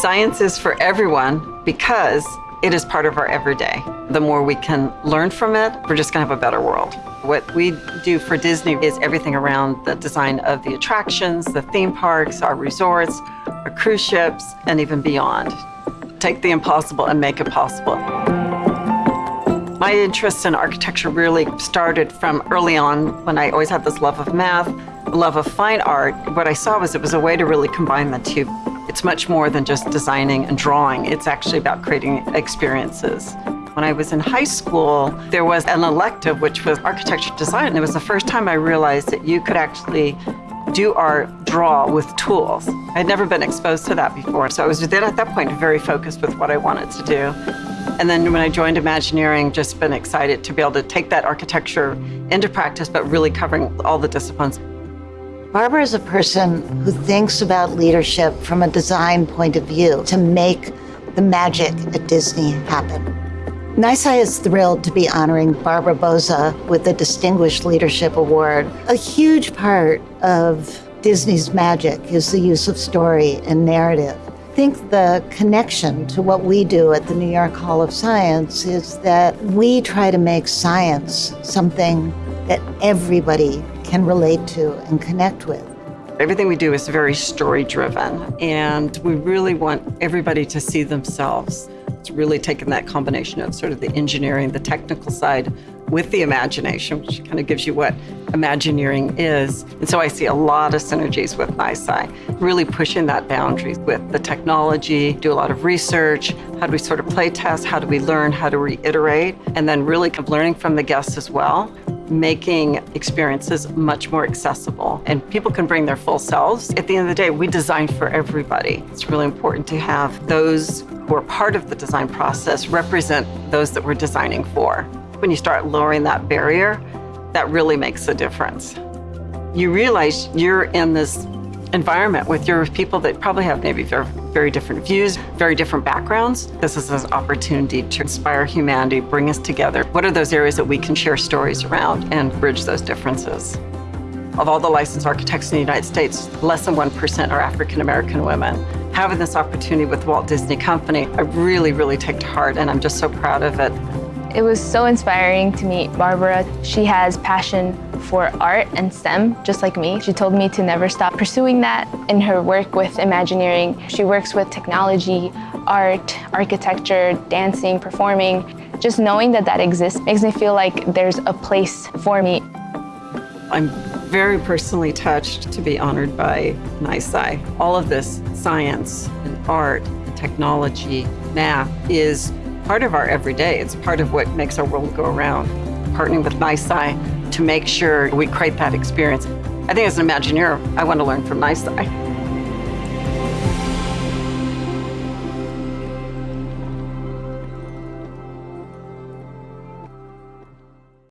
Science is for everyone because it is part of our everyday. The more we can learn from it, we're just gonna have a better world. What we do for Disney is everything around the design of the attractions, the theme parks, our resorts, our cruise ships, and even beyond. Take the impossible and make it possible. My interest in architecture really started from early on when I always had this love of math, love of fine art. What I saw was it was a way to really combine the two. It's much more than just designing and drawing. It's actually about creating experiences. When I was in high school, there was an elective, which was architecture design. And it was the first time I realized that you could actually do art, draw with tools. I'd never been exposed to that before. So I was then at that point very focused with what I wanted to do. And then when I joined Imagineering, just been excited to be able to take that architecture into practice, but really covering all the disciplines. Barbara is a person who thinks about leadership from a design point of view to make the magic at Disney happen. NYSCI is thrilled to be honoring Barbara Bouza with the Distinguished Leadership Award. A huge part of Disney's magic is the use of story and narrative I think the connection to what we do at the New York Hall of Science is that we try to make science something that everybody can relate to and connect with. Everything we do is very story driven and we really want everybody to see themselves. It's really taken that combination of sort of the engineering, the technical side with the imagination, which kind of gives you what Imagineering is. And so I see a lot of synergies with NYSCI, really pushing that boundary with the technology, do a lot of research, how do we sort of play test, how do we learn, how to reiterate, and then really learning from the guests as well making experiences much more accessible and people can bring their full selves. At the end of the day, we design for everybody. It's really important to have those who are part of the design process represent those that we're designing for. When you start lowering that barrier, that really makes a difference. You realize you're in this environment with your people that probably have maybe very, very different views, very different backgrounds. This is an opportunity to inspire humanity, bring us together. What are those areas that we can share stories around and bridge those differences? Of all the licensed architects in the United States, less than 1% are African American women. Having this opportunity with Walt Disney Company, I really, really take to heart and I'm just so proud of it. It was so inspiring to meet Barbara. She has passion for art and STEM, just like me. She told me to never stop pursuing that in her work with Imagineering. She works with technology, art, architecture, dancing, performing. Just knowing that that exists makes me feel like there's a place for me. I'm very personally touched to be honored by NYSCI. All of this science and art and technology, math is part of our everyday. It's part of what makes our world go around. Partnering with NYSCI to make sure we create that experience. I think as an Imagineer, I want to learn from NYSCI.